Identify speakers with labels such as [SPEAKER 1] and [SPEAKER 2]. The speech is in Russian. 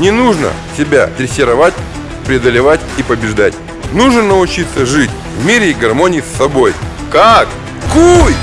[SPEAKER 1] Не нужно себя дрессировать, преодолевать и побеждать. Нужно научиться жить в мире и гармонии с собой. Как? Куй!